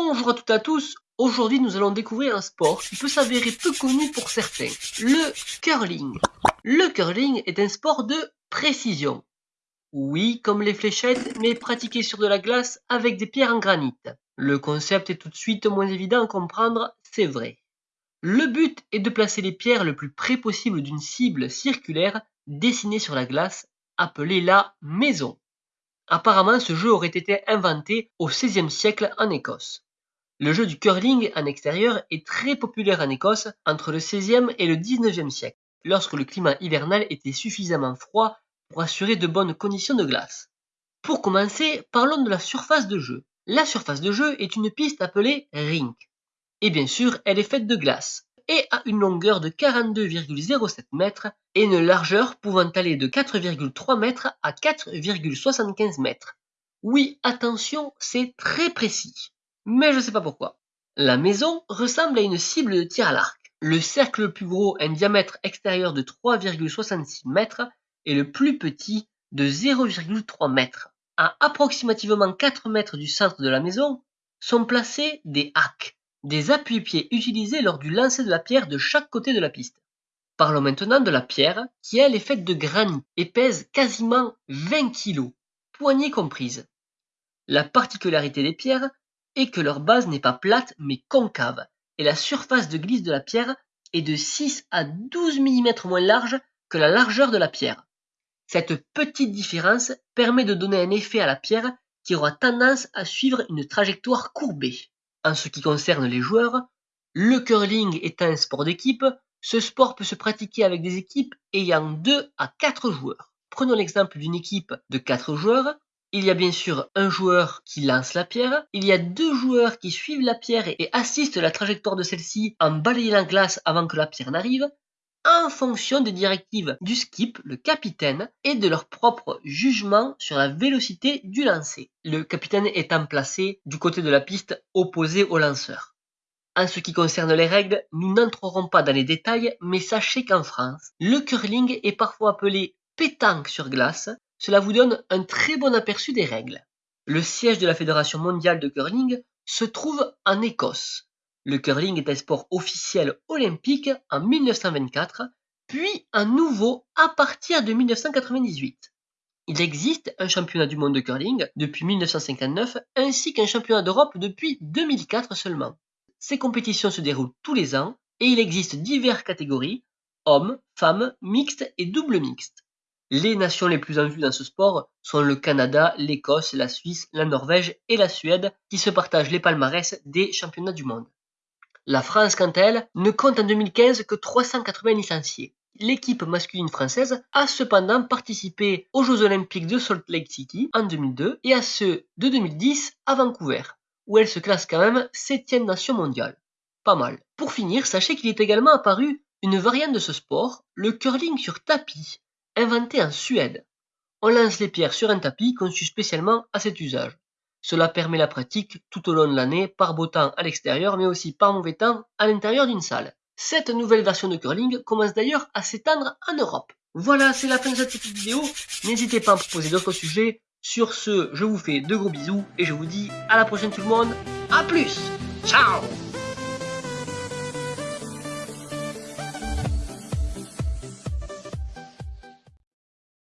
Bonjour à toutes et à tous, aujourd'hui nous allons découvrir un sport qui peut s'avérer peu connu pour certains, le curling. Le curling est un sport de précision. Oui, comme les fléchettes, mais pratiqué sur de la glace avec des pierres en granit. Le concept est tout de suite moins évident à comprendre, c'est vrai. Le but est de placer les pierres le plus près possible d'une cible circulaire dessinée sur la glace, appelée la maison. Apparemment, ce jeu aurait été inventé au XVIe siècle en Écosse. Le jeu du curling en extérieur est très populaire en Écosse entre le XVIe et le XIXe siècle, lorsque le climat hivernal était suffisamment froid pour assurer de bonnes conditions de glace. Pour commencer, parlons de la surface de jeu. La surface de jeu est une piste appelée rink. Et bien sûr, elle est faite de glace et a une longueur de 42,07 mètres et une largeur pouvant aller de 4,3 mètres à 4,75 mètres. Oui, attention, c'est très précis. Mais je sais pas pourquoi. La maison ressemble à une cible de tir à l'arc. Le cercle le plus gros a un diamètre extérieur de 3,66 mètres et le plus petit de 0,3 mètres. À approximativement 4 mètres du centre de la maison sont placés des hacks, des appuis-pieds utilisés lors du lancer de la pierre de chaque côté de la piste. Parlons maintenant de la pierre, qui elle est faite de granit et pèse quasiment 20 kg, poignée comprise. La particularité des pierres est que leur base n'est pas plate mais concave, et la surface de glisse de la pierre est de 6 à 12 mm moins large que la largeur de la pierre. Cette petite différence permet de donner un effet à la pierre qui aura tendance à suivre une trajectoire courbée. En ce qui concerne les joueurs, le curling est un sport d'équipe, ce sport peut se pratiquer avec des équipes ayant 2 à 4 joueurs. Prenons l'exemple d'une équipe de 4 joueurs. Il y a bien sûr un joueur qui lance la pierre, il y a deux joueurs qui suivent la pierre et assistent la trajectoire de celle-ci en balayant la glace avant que la pierre n'arrive, en fonction des directives du skip, le capitaine, et de leur propre jugement sur la vélocité du lancer. Le capitaine étant placé du côté de la piste opposé au lanceur. En ce qui concerne les règles, nous n'entrerons pas dans les détails, mais sachez qu'en France, le curling est parfois appelé pétanque sur glace. Cela vous donne un très bon aperçu des règles. Le siège de la Fédération mondiale de curling se trouve en Écosse. Le curling est un sport officiel olympique en 1924, puis un nouveau à partir de 1998. Il existe un championnat du monde de curling depuis 1959 ainsi qu'un championnat d'Europe depuis 2004 seulement. Ces compétitions se déroulent tous les ans et il existe diverses catégories hommes, femmes, mixtes et double mixtes. Les nations les plus en vue dans ce sport sont le Canada, l'Écosse, la Suisse, la Norvège et la Suède qui se partagent les palmarès des championnats du monde. La France, quant à elle, ne compte en 2015 que 380 licenciés. L'équipe masculine française a cependant participé aux Jeux Olympiques de Salt Lake City en 2002 et à ceux de 2010 à Vancouver, où elle se classe quand même 7ème nation mondiale. Pas mal. Pour finir, sachez qu'il est également apparu une variante de ce sport, le curling sur tapis, inventé en Suède. On lance les pierres sur un tapis conçu spécialement à cet usage. Cela permet la pratique tout au long de l'année par beau temps à l'extérieur mais aussi par mauvais temps à l'intérieur d'une salle. Cette nouvelle version de curling commence d'ailleurs à s'étendre en Europe. Voilà, c'est la fin de cette petite vidéo. N'hésitez pas à me proposer d'autres sujets. Sur ce, je vous fais de gros bisous et je vous dis à la prochaine tout le monde. A plus Ciao